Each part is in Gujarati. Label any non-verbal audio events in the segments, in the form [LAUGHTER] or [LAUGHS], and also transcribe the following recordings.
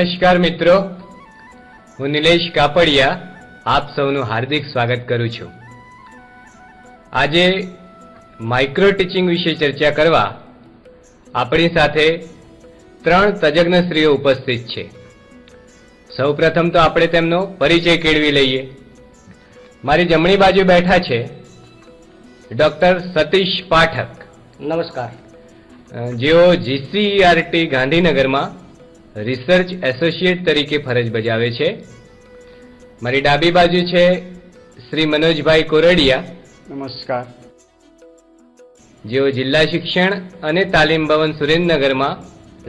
નમસ્કાર મિત્રો. હું નિલેશ કાપડિયા આપ સૌનું હાર્દિક સ્વાગત કરું છું. આજે માઇક્રો ટીચિંગ વિશે ચર્ચા કરવા આપણી સાથે ત્રણ તજજ્ઞ સ્ત્રીઓ ઉપસ્થિત છે. સૌપ્રથમ તો આપણે તેમનો પરિચય કેળવી લઈએ. મારી જમણી બાજુ બેઠા છે ડોક્ટર સતીશ પાઠક. નમસ્કાર. જેઓ જીસીઆરટી ગાંધીનગરમાં રિસર્ચ એસોસિએટ તરીકે ફરજ બજાવે છે. મારી ડાબી બાજુ છે શ્રી મનોજભાઈ કોરડિયા. નમસ્કાર. જેઓ જિલ્લા શિક્ષણ અને તાલીમ ભવન સુરેન્દ્રનગરમાં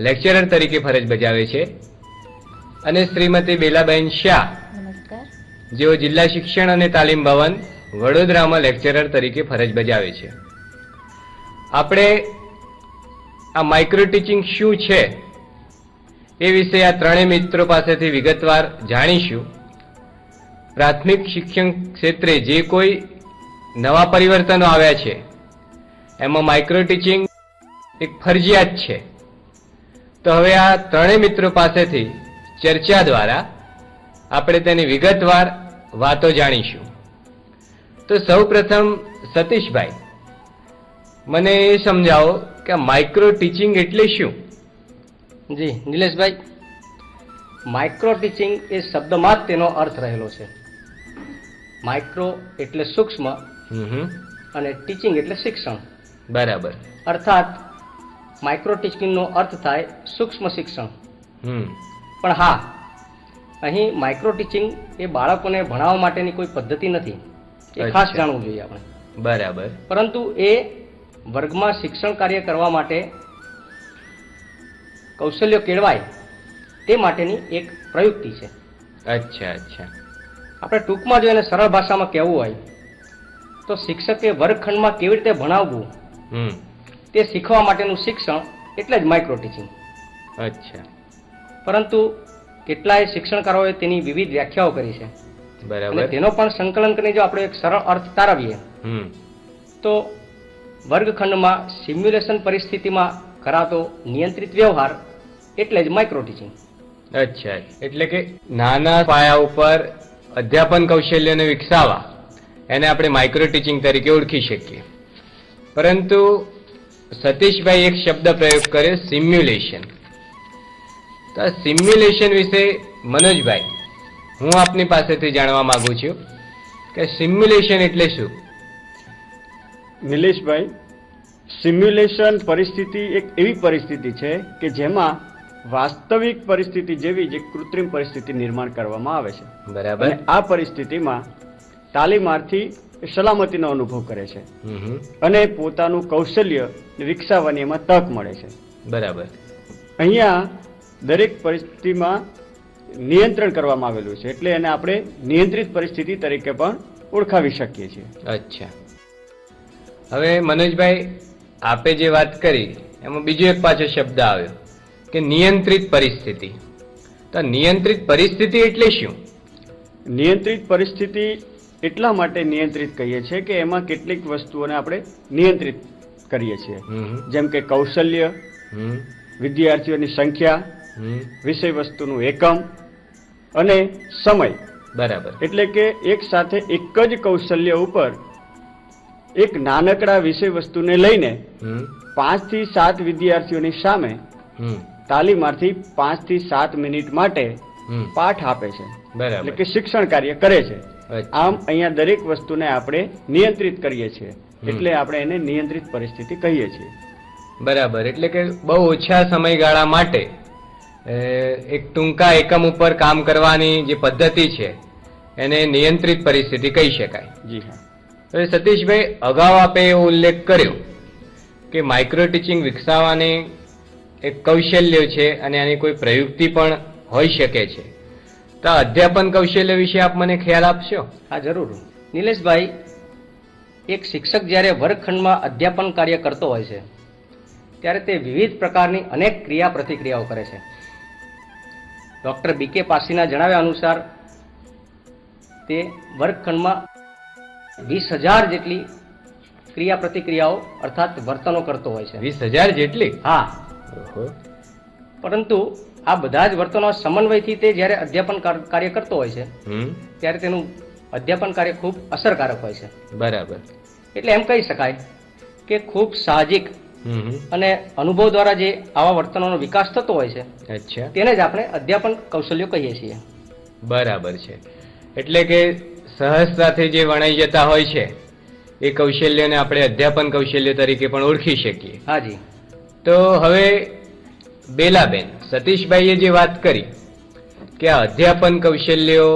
લેક્ચરર તરીકે ફરજ બજાવે છે. અને શ્રીમતી બેલાબેન શાહ. જેઓ જિલ્લા શિક્ષણ અને તાલીમ ભવન વડોદરામાં લેક્ચરર તરીકે ફરજ બજાવે છે. આપણે આ માઇક્રો ટીચિંગ શું છે? એ વિશે આ ત્રણેય મિત્રો પાસેથી વિગતવાર જાણીશું. પ્રાથમિક શિક્ષણ ક્ષેત્રે જે કોઈ નવા પરિવર્તનો આવ્યા છે, એમાં માઇક્રો ટીચિંગ એક ફરજિયાત છે. તો હવે આ ત્રણેય મિત્રો પાસેથી ચર્ચા દ્વારા આપણે તેની વિગતવાર વાતો જાણીશું. તો સૌ પ્રથમ સતીશભાઈ, મને એ સમજાવો કે માઇક્રો ટીચિંગ એટલે શું? જી નિલેશભાઈ માઇક્રો ટીચિંગ એ શબ્દમાં જ તેનો અર્થ રહેલો છે. માઇક્રો એટલે સૂક્ષ્મ. અને ટીચિંગ એટલે શિક્ષણ. બરાબર. અર્થાત માઇક્રો ટીચિંગનો અર્થ થાય સૂક્ષ્મ શિક્ષણ. પણ હા અહીં માઇક્રો ટીચિંગ એ બાળકોને ભણાવવા માટેની કોઈ પદ્ધતિ નથી. એ ખાસ જાણવું જોઈએ આપણે. બરાબર. પરંતુ એ વર્ગમાં શિક્ષણ કાર્ય કરવા માટે કૌશલ્યો કેળવાય તે માટેની એક પ્રયુક્તિ છે. અચ્છા અચ્છા. આપણે ટૂંકમાં જો એને સરળ ભાષામાં કહેવું હોય તો શિક્ષકે વર્ગખંડમાં કેવી રીતે ભણાવવું તે શીખવા માટેનું શિક્ષણ એટલે જ માઇક્રો ટીચિંગ અચ્છા. પરંતુ કેટલાય શિક્ષણકારોએ તેની વિવિધ વ્યાખ્યાઓ કરી છે. બરાબર. તેનો પણ સંકલન કરીને જો આપણે એક સરળ અર્થ તારવીએ તો વર્ગખંડમાં સિમ્યુલેશન પરિસ્થિતિમાં કરાતો નિયંત્રિત વ્યવહાર એટલે જ માઇક્રો ટીચિંગ અચ્છા એટલે કે નાના પાયા ઉપર અધ્યાપન કૌશલ્યને વિકસાવવા એને આપણે માઇક્રો ટીચિંગ તરીકે ઓળખી શકીએ. પરંતુ સતીશભાઈ એક શબ્દ પ્રયોગ કર્યો સિમ્યુલેશન તો આ સિમ્યુલેશન વિશે મનોજભાઈ હું આપની પાસેથી જાણવા માંગુ છું કે સિમ્યુલેશન એટલે શું? નિલેશભાઈ સિમ્યુલેશન પરિસ્થિતિ એક એવી પરિસ્થિતિ છે કે જેમાં વાસ્તવિક પરિસ્થિતિ જેવી જે કૃત્રિમ પરિસ્થિતિ નિર્માણ કરવામાં આવે છે. બરાબર. આ પરિસ્થિતિમાં તાલીમાર્થી સલામતીનો અનુભવ કરે છે. અને પોતાનું કૌશલ્ય વિકસાવવાની એમાં તક મળે છે. બરાબર. અહીંયા દરેક પરિસ્થિતિમાં નિયંત્રણ કરવામાં આવેલું છે. એટલે એને આપણે નિયંત્રિત પરિસ્થિતિ તરીકે પણ ઓળખાવી શકીએ છીએ. અચ્છા. હવે મનોજભાઈ આપે જે વાત કરી એમાં બીજો એક પાછો શબ્દ આવ્યો. કે નિયંત્રિત પરિસ્થિતિ. તો નિયંત્રિત પરિસ્થિતિ એટલે શું? નિયંત્રિત પરિસ્થિતિ એટલા માટે નિયંત્રિત કહીએ છીએ કે એમાં કેટલીક વસ્તુઓને આપણે નિયંત્રિત કરીએ છીએ. જેમ કે કૌશલ્ય વિદ્યાર્થીઓની સંખ્યા વિષય વસ્તુનું એકમ અને સમય. બરાબર. એટલે કે એક સાથે એક જ કૌશલ્ય ઉપર એક નાનકડા વિષય વસ્તુને લઈને પાંચ પાંચથી સાત વિદ્યાર્થીઓની સામે હમ પાંચ પાંચથી સાત મિનિટ માટે પાઠ આપે છે. એટલે કે શિક્ષણ કાર્ય કરે છે. આમ અહીંયા દરેક વસ્તુને આપણે નિયંત્રિત કરીએ છીએ. એટલે આપણે એને નિયંત્રિત પરિસ્થિતિ કહીએ છીએ. બરાબર. એટલે કે બહુ ઓછા સમયગાળા માટે એક ટૂંકા એકમ ઉપર કામ કરવાની જે પદ્ધતિ છે એને નિયંત્રિત પરિસ્થિતિ કહી શકાય. જી હા. હવે સતીશભાઈ અગાઉ આપે એવો ઉલ્લેખ કર્યો કે માઇક્રો ટીચિંગ વિકસાવવાની એક કૌશલ્ય છે અને આની કોઈ પ્રયુક્તિ પણ હોઈ શકે છે. તો અધ્યાપન કૌશલ્ય વિશે આપ મને ખ્યાલ આપશો? હા જરૂર. નિલેશભાઈ એક શિક્ષક જ્યારે વર્ગખંડમાં અધ્યાપન કાર્ય કરતો હોય છે ત્યારે તે વિવિધ પ્રકારની અનેક ક્રિયા પ્રતિક્રિયાઓ કરે છે. ડૉક્ટર બી કે પાસીના જણાવ્યા અનુસાર તે વર્ગખંડમાં વીસ હજાર જેટલી ક્રિયા પ્રતિક્રિયાઓ અર્થાત વર્તનો કરતો હોય છે. વીસ હજાર જેટલી? હા. પરંતુ આ બધા જ વર્તનો સમન્વયથી તે જ્યારે અધ્યાપન કાર- કાર્ય કરતો હોય છે ત્યારે તેનું અધ્યાપન કાર્ય ખૂબ અસરકારક હોય છે. બરાબર. એટલે એમ કહી શકાય કે ખૂબ સાહજિક. અને અનુભવ દ્વારા જે આવા વર્તનોનો વિકાસ થતો હોય છે અચ્છા. તેને જ આપણે અધ્યાપન કૌશલ્યો કહીએ છીએ. બરાબર છે. એટલે કે સહજતાથી જે વણાઈ જતા હોય છે એ કૌશલ્યને આપણે અધ્યાપન કૌશલ્ય તરીકે પણ ઓળખી શકીએ. હાજી તો હવે બેલાબેન, સતીશભાઈએ જે વાત કરી કે અધ્યાપન કૌશલ્યો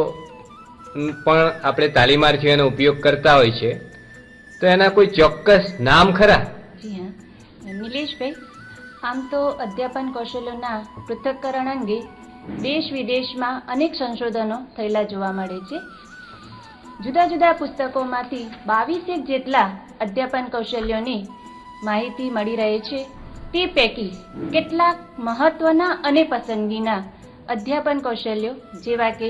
પણ આપણે તાલીમાર્થીઓનો ઉપયોગ કરતા હોય છે, તો એના કોઈ ચોક્કસ નામ ખરા? નિલેશભાઈ, આમ તો અધ્યાપન કૌશલ્યોના પૃથક્કરણ અંગે દેશ વિદેશમાં અનેક સંશોધનો થયેલા જોવા મળે છે. જુદા જુદા પુસ્તકોમાંથી બાવીસેક જેટલા અધ્યાપન કૌશલ્યોની માહિતી મળી રહે છે. તે પૈકી કેટલાક મહત્વના અને પસંદગીના અધ્યાપન કૌશલ્યો, જેવા કે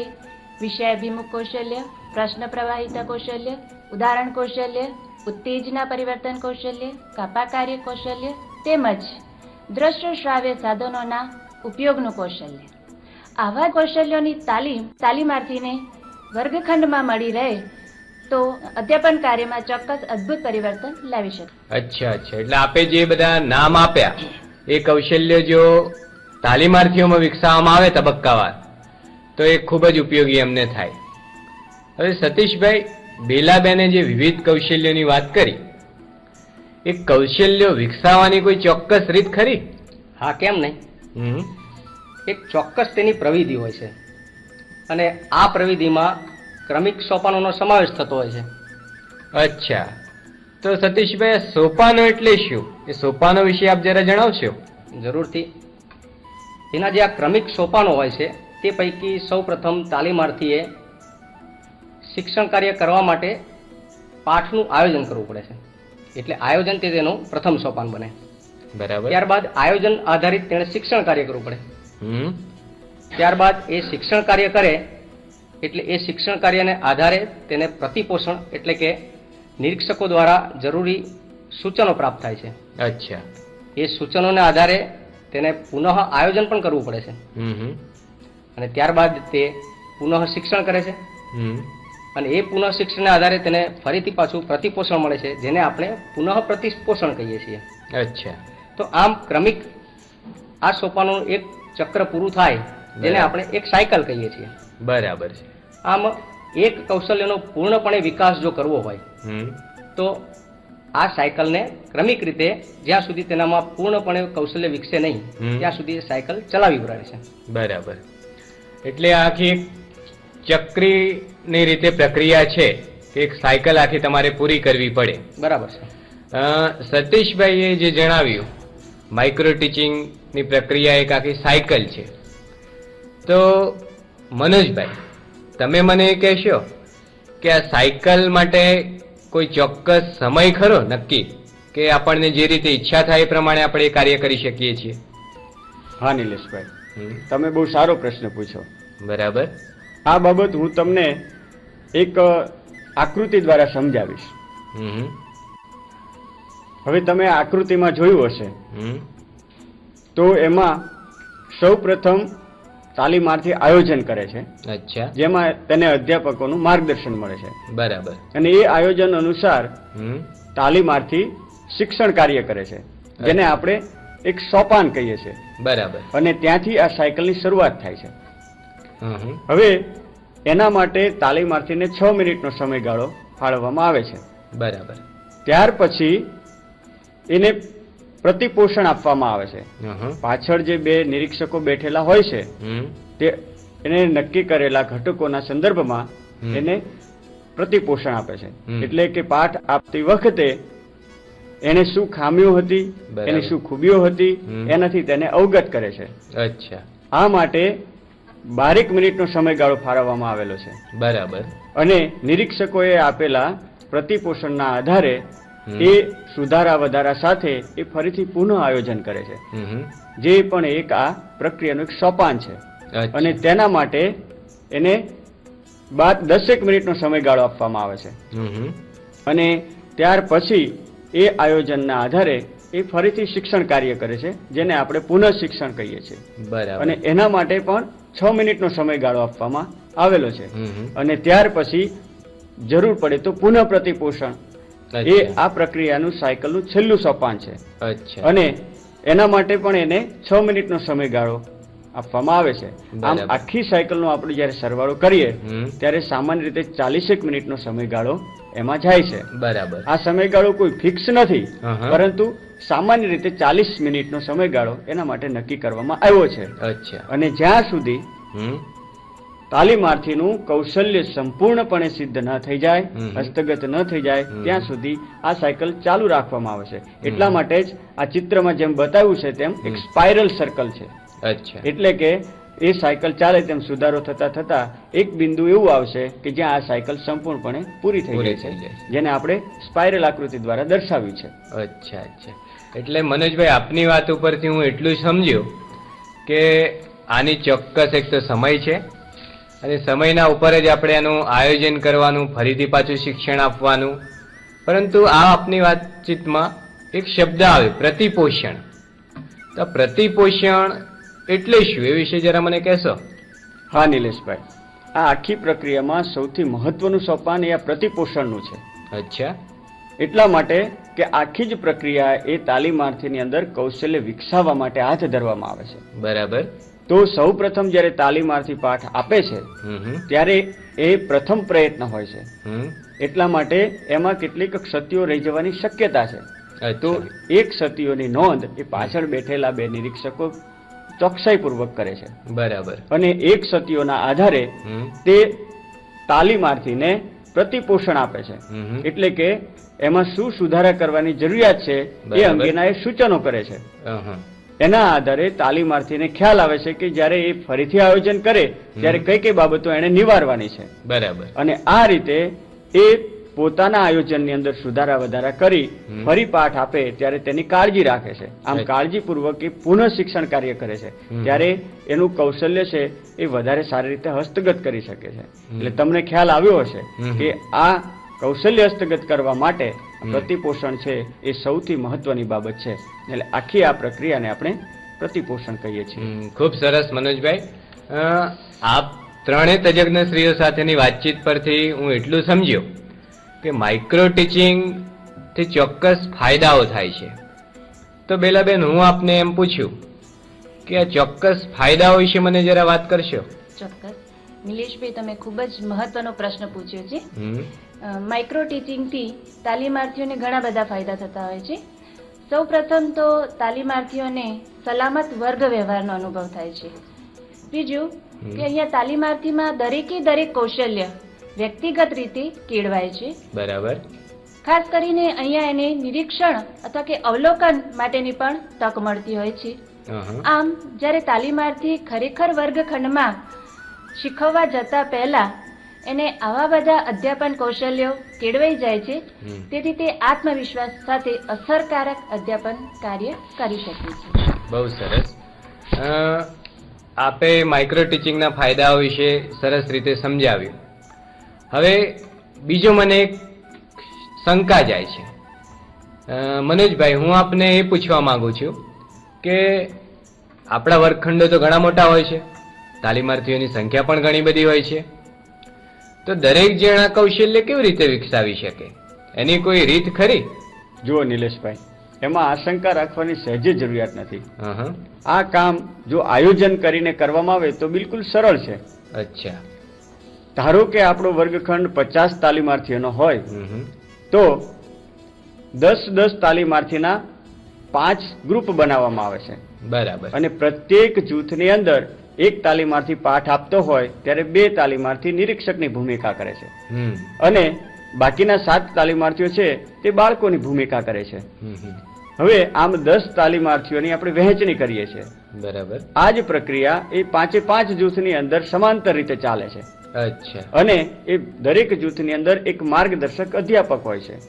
વિષયાભિમુખ કૌશલ્ય, પ્રશ્ન પ્રવાહિતા કૌશલ્ય, ઉદાહરણ કૌશલ્ય, ઉત્તેજના પરિવર્તન કૌશલ્ય કાપા કાર્ય કૌશલ્ય તેમજ દ્રશ્ય શ્રાવ્ય સાધનોના ઉપયોગનું કૌશલ્ય. આવા કૌશલ્યોની તાલીમ તાલીમાર્થીને વર્ગખંડમાં મળી રહે તો અધ્યાપન કાર્યમાં ચોક્કસ અદ્ભુત પરિવર્તન લાવી શકે. અચ્છા અચ્છા. એટલે આપે જે બધા નામ આપ્યા એ કૌશલ્ય જો તાલીમાર્થીઓમાં વિકસાવવામાં આવે તબક્કાવાર તો એ ખૂબ જ ઉપયોગી અમને થાય. હવે સતીશભાઈ બેલાબેને જે વિવિધ કૌશલ્યોની વાત કરી એ કૌશલ્યો વિકસાવવાની કોઈ ચોક્કસ રીત ખરી? હા કેમ નહીં? હમ. એક ચોક્કસ તેની પ્રવિધિ હોય છે. અને આ પ્રવિધિમાં ક્રમિક સોપાનોનો સમાવેશ થતો હોય છે. અચ્છા. તો સતીશભાઈ સોપાનો એટલે શું? એ સોપાનો વિશે આપ જરા જણાવશો? જરૂરથી. એના જે આ ક્રમિક સોપાનો હોય છે તે પૈકી સૌ પ્રથમ તાલીમાર્થીએ શિક્ષણ કાર્ય કરવા માટે પાઠનું આયોજન કરવું પડે છે. એટલે આયોજન તે તેનું પ્રથમ સોપાન બને. બરાબર. ત્યારબાદ આયોજન આધારિત તેણે શિક્ષણ કાર્ય કરવું પડે. ત્યારબાદ એ શિક્ષણ કાર્ય કરે એટલે એ શિક્ષણ કાર્યને આધારે તેને પ્રતિપોષણ એટલે કે નિરીક્ષકો દ્વારા જરૂરી સૂચનો પ્રાપ્ત થાય છે. અચ્છા. એ સૂચનોને આધારે તેને પુનઃ આયોજન પણ કરવું પડે છે. અને ત્યારબાદ તે પુનઃ શિક્ષણ કરે છે. હમ. અને એ પુનઃ શિક્ષણને આધારે તેને ફરીથી પાછું પ્રતિપોષણ મળે છે જેને આપણે પુનઃ પ્રતિપોષણ કહીએ છીએ. અચ્છા. તો આમ ક્રમિક આ સોપાનું એક ચક્ર પૂરું થાય જેને આપણે એક સાયકલ કહીએ છીએ. બરાબર છે. આમ એક કૌશલ્યનો પૂર્ણપણે વિકાસ જો કરવો હોય તો આ સાયકલને ક્રમિક રીતે જ્યાં સુધી તેનામાં પૂર્ણપણે કૌશલ્ય વિકસે નહીં ત્યાં સુધી સાયકલ ચલાવવી પડે છે. બરાબર. એટલે આખી એક ચક્રીની રીતે પ્રક્રિયા છે કે એક સાયકલ આખી તમારે પૂરી કરવી પડે. બરાબર છે. સતીશભાઈએ જે જણાવ્યું માઇક્રો ટીચિંગની પ્રક્રિયા એક આખી સાયકલ છે. તો મનોજભાઈ તમે મને એ કહેશો કે આ સાયકલ માટે કોઈ ચોક્કસ સમય ખરો નક્કી? કે આપણને જે રીતે ઈચ્છા થાય એ પ્રમાણે આપણે કાર્ય કરી શકીએ છીએ? હા નિલેશભાઈ. તમે બહુ સારો પ્રશ્ન પૂછો. બરાબર. આ બાબત હું તમને એક આકૃતિ દ્વારા સમજાવીશ. હવે તમે આકૃતિમાં જોયું હશે. હમ. તો એમાં સૌ પ્રથમ તાલીમાર્થી આયોજન કરે છે. અચ્છા. જેમાં તેને અધ્યાપકોનું માર્ગદર્શન મળે છે. બરાબર. અને એ આયોજન અનુસાર તાલીમાર્થી શિક્ષણ કાર્ય કરે છે. જેને આપણે એક સોપાન કહીએ છીએ. બરાબર. અને ત્યાંથી આ સાયકલની શરૂઆત થાય છે. હવે એના માટે તાલીમાર્થીને છ મિનિટનો સમયગાળો ફાળવવામાં આવે છે. બરાબર. ત્યાર પછી એને પ્રતિપોષણ આપવામાં આવે છે. પાછળ જે બે નિરીક્ષકો બેઠેલા હોય છે તે એને નક્કી કરેલા ઘટકોના સંદર્ભમાં એને પ્રતિપોષણ આપે છે. એટલે કે પાઠ આપતી વખતે એને શું ખામીઓ હતી એની શું ખૂબીઓ હતી એનાથી તેને અવગત કરે છે. અચ્છા. આ માટે બારેક મિનિટનો સમયગાળો ફાળવવામાં આવેલો છે. બરાબર. અને નિરીક્ષકોએ આપેલા પ્રતિપોષણના આધારે. એ સુધારા વધારા સાથે એ ફરીથી પુનઃ આયોજન કરે છે. જે પણ એક આ પ્રક્રિયાનું એક સોપાન છે. અને તેના માટે એને બાદ દસેક મિનિટનો સમયગાળો આપવામાં આવે છે. અને ત્યાર પછી એ આયોજનના આધારે એ ફરીથી શિક્ષણ કાર્ય કરે છે જેને આપણે પુનઃ શિક્ષણ કહીએ છીએ. બરાબર. અને એના માટે પણ છ મિનિટનો સમયગાળો આપવામાં આવેલો છે. અને ત્યાર પછી જરૂર પડે તો પુનઃ પ્રતિપોષણ એ આ પ્રક્રિયાનું સાયકલનું છેલ્લું સોપાન છે. અચ્છા. અને એના માટે પણ એને છ મિનિટનો સમયગાળો આપવામાં આવે છે. આમ. આખી સાયકલનો આપણે જ્યારે સરવાળો કરીએ ત્યારે સામાન્ય રીતે ચાલીસેક મિનિટનો સમયગાળો એમાં જાય છે. બરાબર. આ સમયગાળો કોઈ ફિક્સ નથી પરંતુ સામાન્ય રીતે ચાલીસ મિનિટનો સમયગાળો એના માટે નક્કી કરવામાં આવ્યો છે. અચ્છા. અને જ્યાં સુધી તાલીમાર્થીનું કૌશલ્ય સંપૂર્ણપણે સિદ્ધ ન થઈ જાય હસ્તગત ન થઈ જાય ત્યાં સુધી આ સાયકલ ચાલુ રાખવામાં આવે છે. એટલા માટે જ આ ચિત્રમાં જેમ બતાવ્યું છે તેમ એક સ્પાઇરલ સર્કલ છે. અચ્છા. એટલે કે એ સાયકલ ચાલે તેમ સુધારો થતા થતા એક બિંદુ એવું આવશે કે જ્યાં આ સાયકલ સંપૂર્ણપણે પૂરી થઈ જાય છે. જેને આપણે સ્પાઇરલ આકૃતિ દ્વારા દર્શાવ્યું છે. અચ્છા અચ્છા. એટલે મનોજભાઈ આપની વાત ઉપરથી હું એટલું સમજ્યો કે આની ચોક્કસ એક તો સમય છે અને સમયના ઉપર જ આપણે એનું આયોજન કરવાનું ફરીથી પાછું શિક્ષણ આપવાનું. પરંતુ આ આપની વાતચીતમાં એક શબ્દ આવે પ્રતિપોષણ. તો પ્રતિપોષણ એટલે શું? એ વિશે જરા મને કહેશો. હા નિલેશભાઈ. આ આખી પ્રક્રિયામાં સૌથી મહત્વનું સોપાન એ આ પ્રતિપોષણનું છે. અચ્છા. એટલા માટે કે આખી જ પ્રક્રિયા એ તાલીમાર્થીની અંદર કૌશલ્ય વિકસાવવા માટે હાથ ધરવામાં આવે છે. બરાબર. તો સૌ પ્રથમ જ્યારે તાલીમાર્થી પાઠ આપે છે ત્યારે એ પ્રથમ પ્રયત્ન હોય છે. એટલા માટે એમાં કેટલીક ક્ષતિઓ રહી જવાની શક્યતા છે. તો એ એક ક્ષતિઓની નોંધ એ પાછળ બેઠેલા બે નિરીક્ષકો ચોકસાઈપૂર્વક કરે છે. બરાબર. અને એક ક્ષતિઓના આધારે તે તાલીમાર્થીને પ્રતિપોષણ આપે છે. એટલે કે એમાં શું સુધારા કરવાની જરૂરિયાત છે એ. અંગેના એ સૂચનો કરે છે. એના આધારે તાલીમાર્થીને ખ્યાલ આવે છે કે જ્યારે એ ફરીથી આયોજન કરે ત્યારે કઈ કઈ બાબતો એને નિવારવાની છે. બરાબર. અને આ રીતે એ પોતાના આયોજનની અંદર સુધારા વધારા કરી ફરી પાઠ આપે ત્યારે તેની કાળજી રાખે છે. આમ કાળજીપૂર્વક એ પુનઃ શિક્ષણ કાર્ય કરે છે. ત્યારે એનું કૌશલ્ય છે એ વધારે સારી રીતે હસ્તગત કરી શકે છે. એટલે તમને ખ્યાલ આવ્યો હશે કે આ કૌશલ્ય હસ્તગત કરવા માટે. પ્રતિપોષણ છે એ સૌથી મહત્વની બાબત છે. એટલે આખી આ પ્રક્રિયાને આપણે પ્રતિપોષણ કહીએ છીએ. ખૂબ સરસ મનોજભાઈ. આપ ત્રણેય તજજ્ઞ સ્ત્રીઓ સાથેની વાતચીત પરથી હું એટલું સમજ્યો કે માઇક્રો ટીચિંગથી ચોક્કસ ફાયદાઓ થાય છે. તો બેલાબેન હું આપને એમ પૂછ્યું કે આ ચોક્કસ ફાયદાઓ વિશે મને જરા વાત કરશો? ચોક્કસ. નિલેશભાઈ તમે ખૂબ જ મહત્વનો પ્રશ્ન પૂછ્યો છે. હમ, માઇક્રો ટીચિંગથી તાલીમાર્થીઓને ઘણા બધા ફાયદા થતા હોય છે. સૌ પ્રથમ તો તાલીમાર્થીઓને સલામત વર્ગ વ્યવહારનો અનુભવ થાય છે. બીજું કે અહીંયા તાલીમાર્થીમાં દરેકે દરેક કૌશલ્ય વ્યક્તિગત રીતે કેળવાય છે. બરાબર. ખાસ કરીને અહીંયા એને નિરીક્ષણ અથવા કે અવલોકન માટેની પણ તક મળતી હોય છે. આમ જ્યારે તાલીમાર્થી ખરેખર વર્ગખંડમાં શીખવવા જતા પહેલા એને આવા બધા અધ્યાપન કૌશલ્યો કેળવાઈ જાય છે તેથી તે આત્મવિશ્વાસ સાથે અસરકારક અધ્યાપન કાર્ય કરી શકે છે. બહુ સરસ. આપે માઇક્રો ટીચિંગના ફાયદાઓ વિશે સરસ રીતે સમજાવ્યું. હવે બીજો મને એક શંકા જાય છે. મનોજભાઈ હું આપને એ પૂછવા માંગુ છું કે આપણા વર્ગખંડો તો ઘણા મોટા હોય છે તાલીમાર્થીઓની સંખ્યા પણ ઘણી બધી હોય છે તો દરેક જણા કૌશલ્ય કેવી રીતે વિકસાવી શકે? એની કોઈ રીત ખરી? જુઓ નિલેશભાઈ એમાં આશંકા રાખવાની સહેજે જરૂરિયાત નથી. આ કામ જો આયોજન કરીને કરવામાં આવે તો બિલકુલ સરળ છે. અચ્છા. ધારો કે આપણો વર્ગખંડ પચાસ તાલીમાર્થીઓનો હોય. તો દસ દસ તાલીમાર્થીના પાંચ ગ્રુપ બનાવવામાં આવે છે. બરાબર. અને પ્રત્યેક જૂથની અંદર એક તાલીમાર્થી પાઠ આપતો હોય ત્યારે બે તાલીમાર્થી નિરીક્ષકની ભૂમિકા કરે છે. અને બાકીના સાત તાલીમાર્થીઓ છે તે બાળકોની ભૂમિકા કરે છે. હવે આમ દસ તાલીમાર્થીઓની આપણે વહેંચણી કરીએ છીએ. બરાબર. આ જ પ્રક્રિયા એ પાંચે પાંચ જૂથની અંદર સમાંતર રીતે ચાલે છે. અચ્છા. અને એ દરેક જૂથની અંદર એક માર્ગદર્શક અધ્યાપક હોય છે.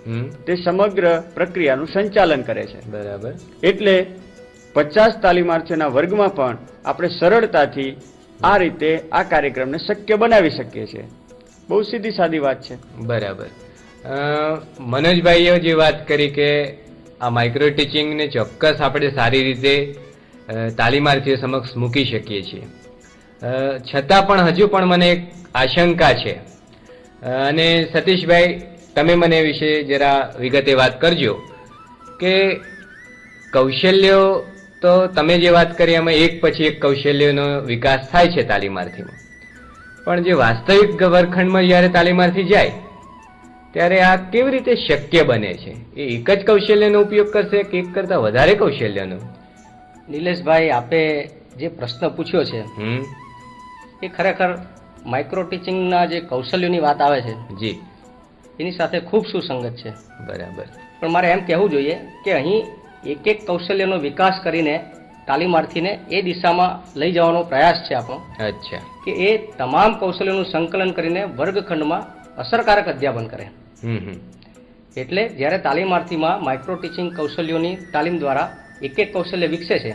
તે સમગ્ર પ્રક્રિયાનું સંચાલન કરે છે. બરાબર. એટલે પચાસ તાલીમાર્થીઓના વર્ગમાં પણ આપણે સરળતાથી આ રીતે આ કાર્યક્રમને શક્ય બનાવી શકીએ છીએ. બહુ સીધી સાદી વાત છે. બરાબર. મનોજભાઈએ જે વાત કરી કે આ માઇક્રો ટીચિંગને ચોક્કસ આપણે સારી રીતે તાલીમાર્થીઓ સમક્ષ મૂકી શકીએ છીએ. છતાં પણ હજુ પણ મને એક આશંકા છે. અને સતીશભાઈ, તમે મને વિશે જરા વિગતે વાત કરજો કે કૌશલ્યો તો તમે જે વાત કરી એમાં એક પછી એક કૌશલ્યનો વિકાસ થાય છે તાલીમાર્થીમાં. પણ જે વાસ્તવિક વર્ગખંડમાં જ્યારે તાલીમાર્થી જાય ત્યારે આ કેવી રીતે શક્ય બને છે? એ એક જ કૌશલ્યનો ઉપયોગ કરશે કે એક કરતાં વધારે કૌશલ્યનો? નિલેશભાઈ આપે જે પ્રશ્ન પૂછ્યો છે એ ખરેખર માઇક્રો ટીચિંગના જે કૌશલ્યોની વાત આવે છે જી. એની સાથે ખૂબ સુસંગત છે. બરાબર. પણ મારે એમ કહેવું જોઈએ કે અહીં એક એક કૌશલ્યનો વિકાસ કરીને તાલીમાર્થીને એ દિશામાં લઈ જવાનો પ્રયાસ છે આપણો. અચ્છા. કે એ તમામ કૌશલ્યોનું સંકલન કરીને વર્ગખંડમાં અસરકારક અધ્યાપન કરે. એટલે જ્યારે તાલીમાર્થીમાં માઇક્રો ટીચિંગ કૌશલ્યોની તાલીમ દ્વારા એક એક કૌશલ્ય વિકસે છે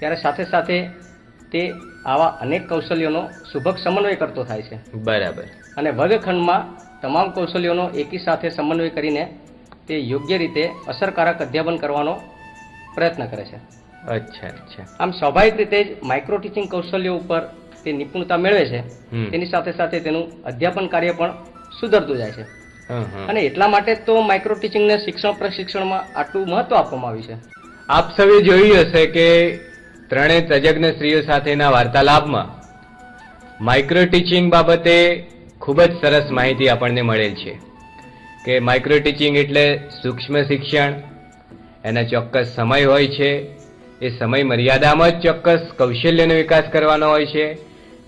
ત્યારે સાથે સાથે તે આવા અનેક કૌશલ્યોનો સુભગ સમન્વય કરતો થાય છે. બરાબર. અને વર્ગખંડમાં તમામ કૌશલ્યોનો એકી સાથે સમન્વય કરીને તે યોગ્ય રીતે અસરકારક અધ્યાપન કરવાનો પ્રયત્ન કરે છે. અચ્છા અચ્છા. આમ સ્વાભાવિક રીતે જ માઇક્રો ટીચિંગ કૌશલ્યો ઉપર તે નિપુણતા મેળવે છે. તેની સાથે સાથે તેનું અધ્યાપન કાર્ય પણ સુધરતું જાય છે. અને એટલા માટે તો માઇક્રો ટીચિંગને શિક્ષણ પ્રશિક્ષણમાં આટલું મહત્વ આપવામાં આવ્યું છે. આપ સૌએ જોયું હશે કે ત્રણેય તજજ્ઞ સ્ત્રીઓ સાથેના વાર્તાલાપમાં માઇક્રો ટીચિંગ બાબતે ખૂબ જ સરસ માહિતી આપણને મળેલ છે. કે માઇક્રો ટીચિંગ એટલે સૂક્ષ્મ શિક્ષણ. એના ચોક્કસ સમય હોય છે. એ સમય મર્યાદામાં જ ચોક્કસ કૌશલ્યનો વિકાસ કરવાનો હોય છે.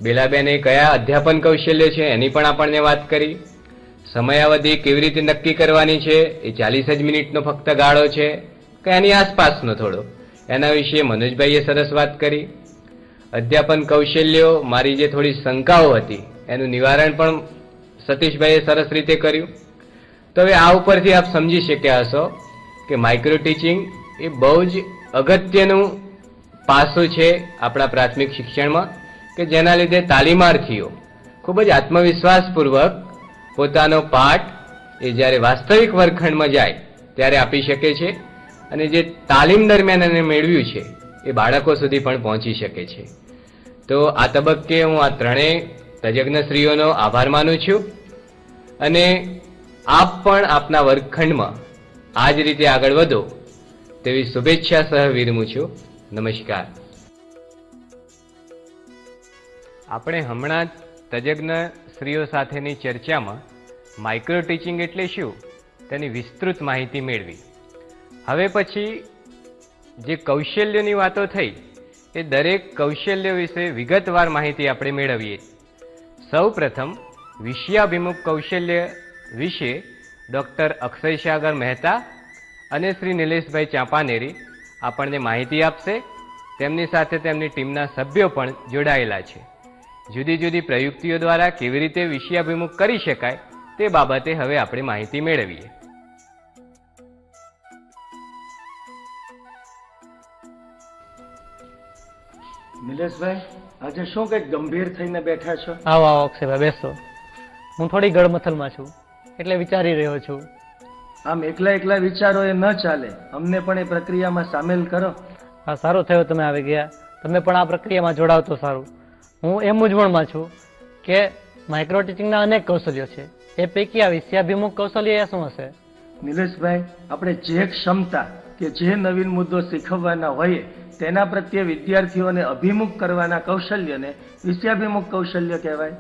બેલાબેને કયા અધ્યાપન કૌશલ્ય છે એની પણ આપણને વાત કરી. સમયાવધિ કેવી રીતે નક્કી કરવાની છે એ ચાલીસ જ મિનિટનો ફક્ત ગાળો છે કે એની આસપાસનો થોડો. એના વિશે મનોજભાઈએ સરસ વાત કરી. અધ્યાપન કૌશલ્યો મારી જે થોડી શંકાઓ હતી એનું નિવારણ પણ સતીશભાઈએ સરસ રીતે કર્યું. તો હવે આ ઉપરથી આપ સમજી શક્યા હશો કે માઇક્રો ટીચિંગ એ બહુ જ અગત્યનું પાસું છે આપણા પ્રાથમિક શિક્ષણમાં કે જેના લીધે તાલીમાર્થીઓ ખૂબ જ આત્મવિશ્વાસપૂર્વક પોતાનો પાઠ એ જ્યારે વાસ્તવિક વર્ગખંડમાં જાય ત્યારે આપી શકે છે અને જે તાલીમ દરમિયાન એને મેળવ્યું છે એ બાળકો સુધી પણ પહોંચી શકે છે. તો આ તબક્કે હું આ ત્રણેય તજજ્ઞશ્રીઓનો આભાર માનું છું અને આપ પણ આપના વર્ગખંડમાં આ જ રીતે આગળ વધો તેવી શુભેચ્છા સહ વિરમું છું. નમસ્કાર. આપણે હમણાં જ તજજ્ઞ સ્ત્રીઓ સાથેની ચર્ચામાં માઇક્રો ટીચિંગ એટલે શું તેની વિસ્તૃત માહિતી મેળવી. હવે પછી જે કૌશલ્યની વાતો થઈ, એ દરેક કૌશલ્ય વિશે વિગતવાર માહિતી આપણે મેળવીએ. સૌ પ્રથમ વિષયાભિમુખ કૌશલ્ય વિશે ડૉક્ટર અક્ષય સાગર મહેતા અને શ્રી નિલેશભાઈ ચાંપાનેરી આપણને માહિતી આપશે. તેમની સાથે તેમની ટીમના સભ્યો પણ જોડાયેલા છે. જુદી જુદી પ્રયુક્તિઓ દ્વારા કેવી રીતે વિષયાભિમુખ કરી શકાય તે બાબતે હવે આપણે માહિતી મેળવીએ. નિલેશભાઈ આજે શું કંઈક ગંભીર થઈને બેઠા છો? આવો આવો અક્ષયભાઈ બેસો. હું થોડી ગળમથલમાં છું. એટલે વિચારી રહ્યો છું. આમ એકલા એકલા વિચારો એ ન ચાલે. અમને પણ એ પ્રક્રિયામાં સામેલ કરો. હા સારું થયું તમે આવી ગયા. તમે પણ આ પ્રક્રિયામાં જોડાવ તો સારું. હું એ મૂંઝવણમાં છું કે માઇક્રો ટીચિંગના અનેક કૌશલ્યો છે. એ પૈકી આ વિષયાભિમુખ કૌશલ્ય એ શું હશે? નિલેશભાઈ આપણે જે ક્ષમતા કે જે નવીન મુદ્દો શીખવવાના હોઈએ તેના પ્રત્યે વિદ્યાર્થીઓને અભિમુખ કરવાના કૌશલ્યને વિષયાભિમુખ કૌશલ્ય કહેવાય.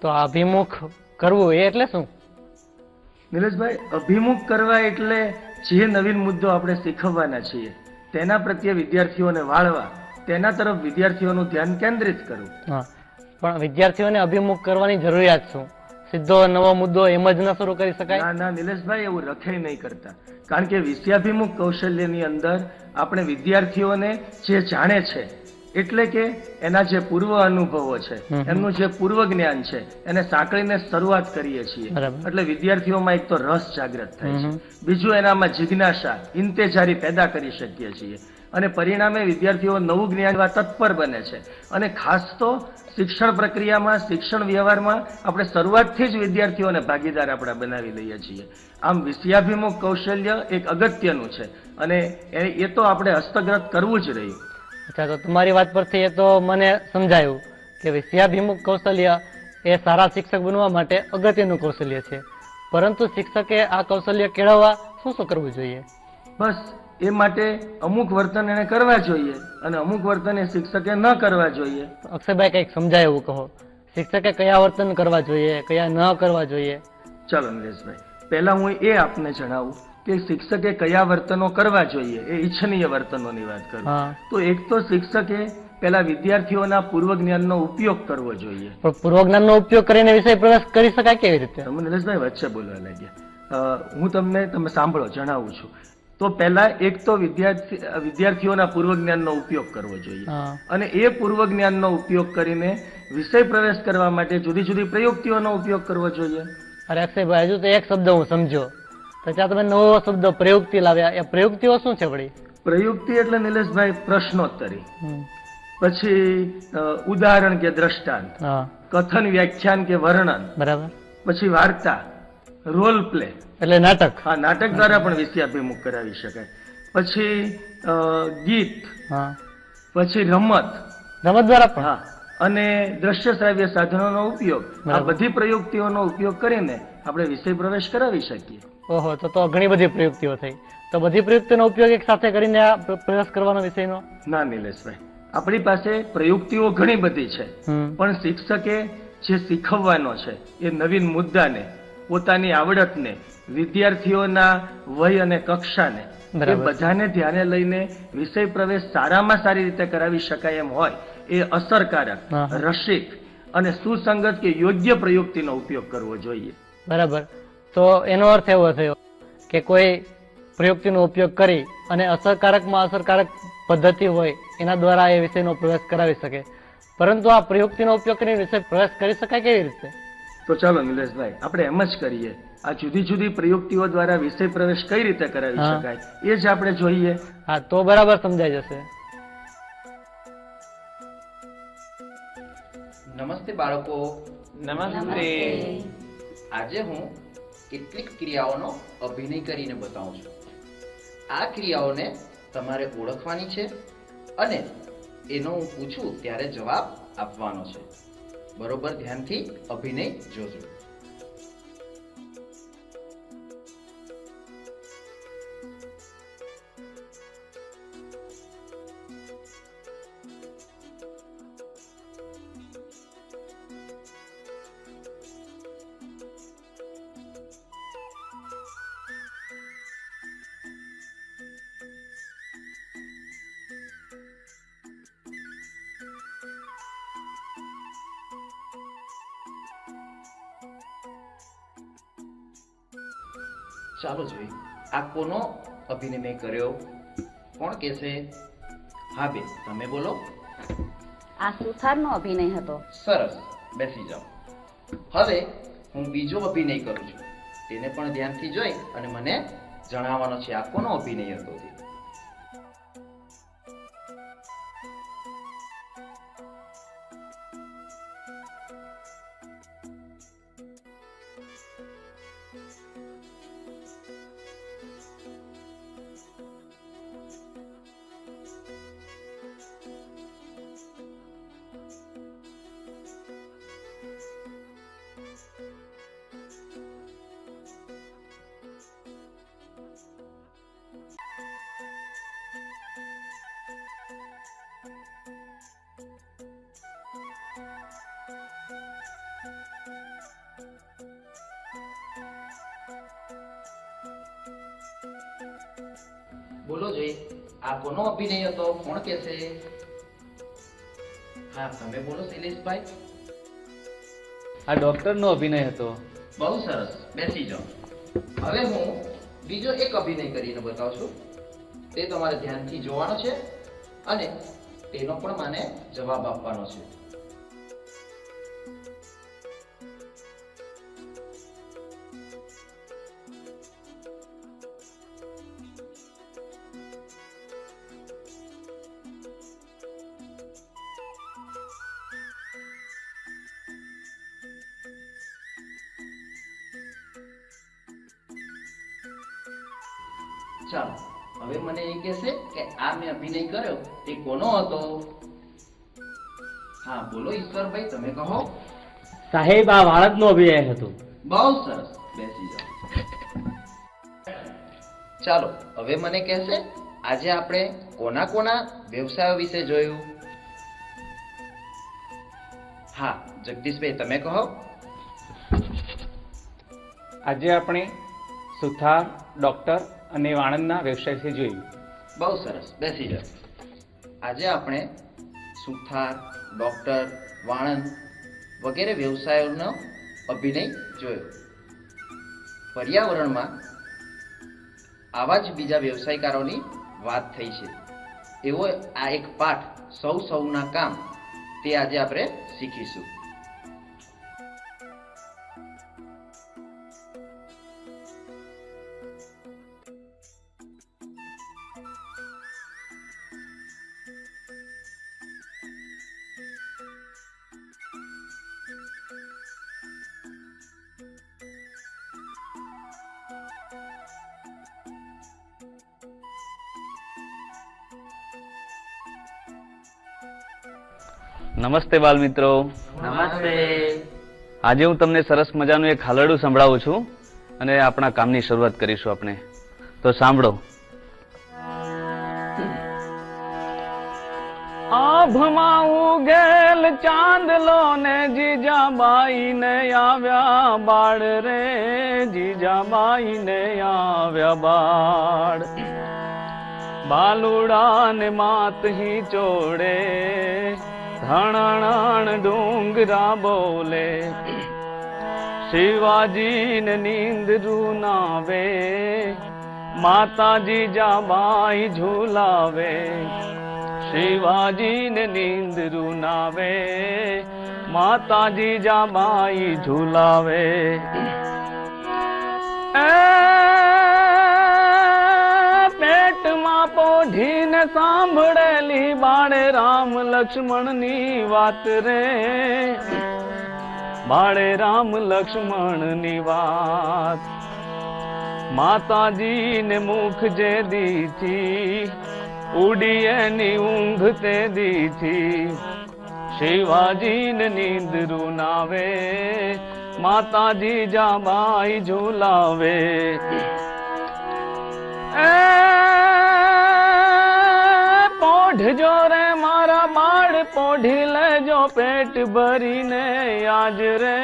તો આ અભિમુખ કરવું એ એટલે શું? નિલેશભાઈ અભિમુખ કરવા એટલે જે નવીન મુદ્દો આપણે શીખવવાના છીએ તેના પ્રત્યે વિદ્યાર્થીઓને વાળવા તેના તરફ વિદ્યાર્થીઓનું ધ્યાન કેન્દ્રિત કરવું. પણ વિદ્યાર્થીઓને અભિમુખ કરવાની જરૂરિયાત શું? સીધો નવો મુદ્દો એમ જ ન શરૂ કરી શકાય? ના ના નિલેશભાઈ એવું રખે નહીં કરતા. કારણ કે વિષયાભિમુખ કૌશલ્યની અંદર આપણે વિદ્યાર્થીઓને જે જાણે છે એટલે કે એના જે પૂર્વ અનુભવો છે. એમનું જે પૂર્વ જ્ઞાન છે એને સાંકળીને શરૂઆત કરીએ છીએ. એટલે વિદ્યાર્થીઓમાં એક તો રસ જાગૃત થાય છે. બીજું એનામાં જિજ્ઞાસા ઇંતેજારી પેદા કરી શકીએ છીએ. અને પરિણામે વિદ્યાર્થીઓ નવું જ્ઞાન તત્પર બને છે. અને ખાસ તો શિક્ષણ પ્રક્રિયામાં શિક્ષણ વ્યવહારમાં આપણે શરૂઆતથી જ વિદ્યાર્થીઓને ભાગીદાર આપણે બનાવી લઈએ છીએ. આમ વિષયાભિમુખ કૌશલ્ય એક અગત્યનું છે. અને એ એ તો આપણે હસ્તગત કરવું જ રહ્યું અચ્છા તો તમારી વાત પરથી એ તો મને સમજાયું કે વિષયાભિમુખ કૌશલ્ય એ સારા શિક્ષક બનવા માટે અગત્યનું કૌશલ્ય છે. પરંતુ શિક્ષકે આ કૌશલ્ય કેળવવા શું શું કરવું જોઈએ? બસ એ માટે અમુક વર્તન એને કરવા જોઈએ અને અમુક વર્તન એ શિક્ષકે ન કરવા જોઈએ. અક્ષયભાઈ કંઈક સમજાય એવું કહો. શિક્ષકે કયા વર્તન કરવા જોઈએ કયા ન કરવા જોઈએ? ચાલો નિલેશભાઈ પહેલા હું એ આપને જણાવું કે શિક્ષકે કયા વર્તનો કરવા જોઈએ? એ ઈચ્છનીય વર્તનોની વાત કરું. તો એક તો શિક્ષકે પેલા વિદ્યાર્થીઓના પૂર્વ જ્ઞાનનો ઉપયોગ કરવો જોઈએ. પણ પૂર્વજ્ઞાનનો ઉપયોગ કરીને વિષય પ્રવેશ કરી શકાય કેવી રીતે? તમે નિલેશભાઈ વચ્ચે બોલવા લાગ્યા. હું તમને તમે સાંભળો જણાવું છું. તો પહેલા એક તો વિદ્યાર્થી વિદ્યાર્થીઓના પૂર્વ જ્ઞાનનો ઉપયોગ કરવો જોઈએ. અને એ પૂર્વ જ્ઞાનનો ઉપયોગ કરીને વિષય પ્રવેશ કરવા માટે જુદી જુદી પ્રયુક્તિઓનો ઉપયોગ કરવો જોઈએ. અરે અક્ષયભાઈ હજુ તો એક શબ્દ હું સમજો તો ત્યાં તમે નવો શબ્દ પ્રયુક્તિ લાવ્યા. એ પ્રયુક્તિઓ શું છે વળી? પ્રયુક્તિ એટલે નિલેશભાઈ પ્રશ્નોત્તરી. પછી ઉદાહરણ કે દ્રષ્ટાંત. કથન વ્યાખ્યાન કે વર્ણન. બરાબર. પછી વાર્તા રોલ પ્લે એટલે નાટક. હા નાટક દ્વારા પણ વિષયાભિમુખ કરાવી શકાય. પછી ગીત. હા. પછી રમત. રમત દ્વારા પણ? હા. અને દ્રશ્ય શ્રાવ્ય સાધનોનો ઉપયોગ. આ બધી પ્રયુક્તિઓનો ઉપયોગ કરીને આપણે વિષય પ્રવેશ કરાવી શકીએ. ઓહો તો તો ઘણી બધી પ્રયુક્તિઓ થઈ. તો બધી પ્રયુક્તિનો ઉપયોગ એક સાથે કરીને આ પ્રયાસ કરવાનો વિષયનો? ના નિલેશભાઈ. આપણી પાસે પ્રયુક્તિઓ ઘણી બધી છે. પણ શિક્ષકે જે શીખવવાનો છે એ નવીન મુદ્દાને પોતાની આવડતને વિદ્યાર્થીઓના વય અને કક્ષાને એ બધાને ધ્યાને લઈને વિષય પ્રવેશ સારામાં સારી રીતે કરાવી શકાય એમ હોય એ અસરકારક રસિક અને સુસંગત કે યોગ્ય પ્રયુક્તિનો ઉપયોગ કરવો જોઈએ. બરાબર. તો એનો અર્થ એવો થયો કે કોઈ પ્રયુક્તિનો ઉપયોગ કરી અને અસરકારકમાં અસરકારક પદ્ધતિ હોય એના દ્વારા એ વિષયનો પ્રવેશ કરાવી શકે. પરંતુ આ પ્રયુક્તિનો ઉપયોગ કરીને વિષય પ્રવેશ કરી શકાય કેવી રીતે? તો ચાલો નિલેશભાઈ આપણે એમ જ કરીએ. આ જુદી જુદી પ્રયુક્તિઓ દ્વારા વિષય પ્રવેશ કઈ રીતે કરાવી શકાય એ જ આપણે જોઈએ. હા તો બરાબર સમજાઈ જશે. નમસ્તે બાળકો. નમસ્તે. આજે હું કેટલીક ક્રિયાઓનો અભિનય કરીને બતાવું છું. આ ક્રિયાઓને તમારે ઓળખવાની છે અને એનો હું પૂછું ત્યારે જવાબ આપવાનો છે. બરોબર, ધ્યાનથી અભિનય જોજો. અભિનય મેં કર્યો. કોણ કહેશે? હા બેન તમે બોલો. આ સુથારનો અભિનય હતો. સરસ બેસી જાઓ. હવે હું બીજો અભિનય કરું છું. તેને પણ ધ્યાનથી જોઈ અને મને જણાવવાનો છે આ કોનો અભિનય હતો તે. આ નહીં હતો કોણ કહેશે હા તમે બોલો શૈલેષભાઈ આ ડોક્ટરનો અભિનય હતો. બહુ સરસ. બેસી જાઓ. હવે હું બીજો એક અભિનય કરીને બતાવું છું તે તમારે ધ્યાનથી જોવાનો છે અને તેનો પણ મને જવાબ આપવાનો છે. ચાલો હવે મને એ કહેશે કે આ મેં અભિનય કર્યો તે કોનો હતો? હા બોલો ઈશ્વરભાઈ તમે કહો. સાહેબ આ વાળદનો અભિનય હતો. બહુ સરસ. બેસી જાઓ. ચાલો હવે મને કહેશે આજે આપણે કોના કોના વ્યવસાયો વિશે જોયું? હા જગદીશભાઈ તમે કહો. આજે આપણે સુથાર ડોક્ટર અને વાણંદના વ્યવસાયથી જોયું. બહુ સરસ. બેસી જાઓ. આજે આપણે સુથાર, ડૉક્ટર, વાણંદ વગેરે વ્યવસાયોનો અભિનય જોયો. પર્યાવરણમાં આવા જ બીજા વ્યવસાયકારોની વાત થઈ છે. એવો આ એક પાઠ સૌ સૌના કામ તે આજે આપણે શીખીશું. નમસ્તે બાલ મિત્રો નમસ્તે. આજે હું તમને સરસ મજાનું એક હાલરડું સંભળાવું છું અને આપણા કામની શરૂઆત કરીશું આપણે. તો સાંભળો. આભમાં ઉગેલ ચાંદલો ને જીજાબાઈ ને આવ્યા બાળ રે. જીજાબાઈ ને આવ્યા બાળ. બાલુડા ને માત હી ચોડે. ધણણ ડુંગરા બોલે શિવાજી ને નીંદ રૂનાવે, માતાજી જાબાઈ ઝુલાવે શિવાજી ને નીંદ રૂનાવે, માતાજી જાબાઈ ઝુલાવે. એ પોઢીને સાંભળેલી બાળે રામ લક્ષ્મણની વાત રે. બાળે રામ લક્ષ્મણની વાત. માતાજીને મુખ જે દીથી ઉડી એની ઊંઘ તે દીથી શિવાજીને નીંદ રૂનાવે માતાજી જાબાઈ ઝુલાવે. પોઢજો રે મારા બાળ, પોઢી લેજો પેટ ભરીને આજ રે.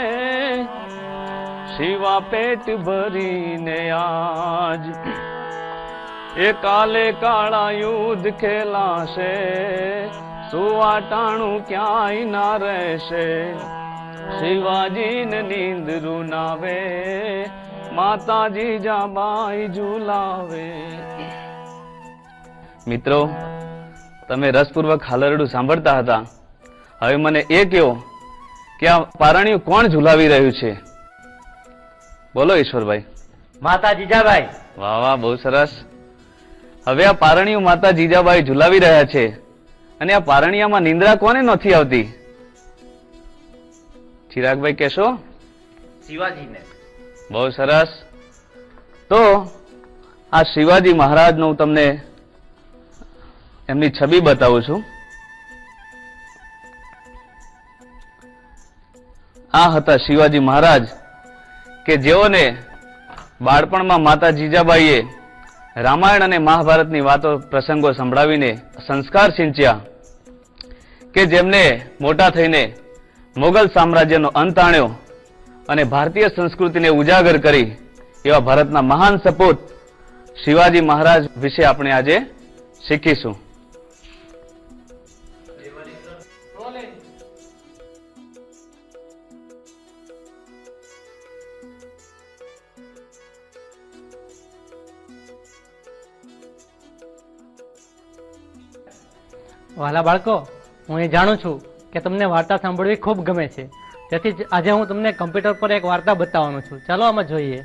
શિવા પેટ ભરીને આજ. એ કાલે કાળા યુદ્ધ ખેલાશે, સુવાટાણું ક્યાંય ના રહેશે. શિવાજીને નીંદ રૂનાવે, માતાજી જાબાઈ ઝુલાવે. મિત્રો તમે રસપૂર્વક હાલરડું સાંભળતા હતા. હવે મને એ કહો કે આ પારણિયું કોણ ઝુલાવી રહ્યું છે? બોલો ઈશ્વરભાઈ. માતા જીજાબાઈ. વાહ વાહ બહુ સરસ. હવે આ પારણીયું માતા જીજાબાઈ ઝુલાવી રહ્યા છે. અને આ પારણિયામાં નિંદ્રા કોને નથી આવતી? ચિરાગભાઈ કહેશો? શિવાજીને. બહુ સરસ. તો આ શિવાજી મહારાજનું હું તમને એમની છબી બતાવું છું. આ હતા શિવાજી મહારાજ કે જેઓને બાળપણમાં માતા જીજાબાઈએ રામાયણ અને મહાભારતની વાતો પ્રસંગો સંભળાવીને સંસ્કાર સિંચ્યા કે જેમને મોટા થઈને મોગલ સામ્રાજ્યનો અંત આણ્યો અને ભારતીય સંસ્કૃતિને ઉજાગર કરી એવા ભારતના મહાન સપૂત શિવાજી મહારાજ વિશે આપણે આજે શીખીશું. વહાલા બાળકો, હું એ જાણું છું કે તમને વાર્તા સાંભળવી ખૂબ ગમે છે. તેથી જ આજે હું તમને કમ્પ્યુટર પર એક વાર્તા બતાવવાનો છું. ચાલો આમાં જોઈએ.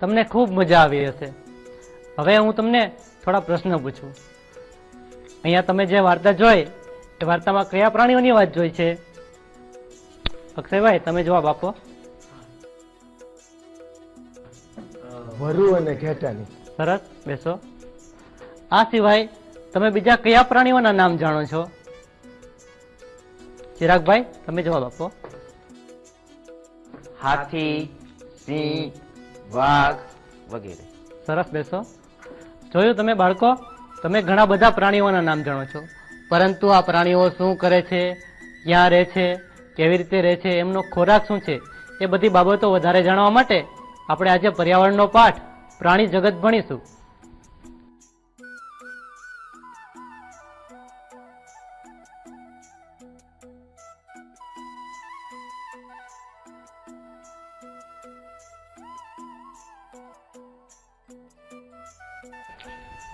તમને ખૂબ મજા આવી હશે. હવે હું તમને થોડા પ્રશ્ન પૂછું. અહીંયા તમે જે વાર્તા જોઈ એ વાર્તામાં કયા પ્રાણીઓની વાત જોઈ છે? અક્ષયભાઈ તમે જવાબ આપો. વરુ અને ઘેટાની. સરસ બેસો. આ સિવાય તમે બીજા કયા પ્રાણીઓના નામ જાણો છો? ચિરાગભાઈ તમે જવાબ આપો. હાથી સિંહ વાઘ વગેરે. સરસ બેસો. જોયું તમે બાળકો? તમે ઘણા બધા પ્રાણીઓના નામ જાણો છો. પરંતુ આ પ્રાણીઓ શું કરે છે? ક્યાં રહે છે? કેવી રીતે રહે છે? એમનો ખોરાક શું છે? એ બધી બાબતો વધારે જાણવા માટે આપણે આજે પર્યાવરણનો પાઠ પ્રાણી જગત ભણીશું.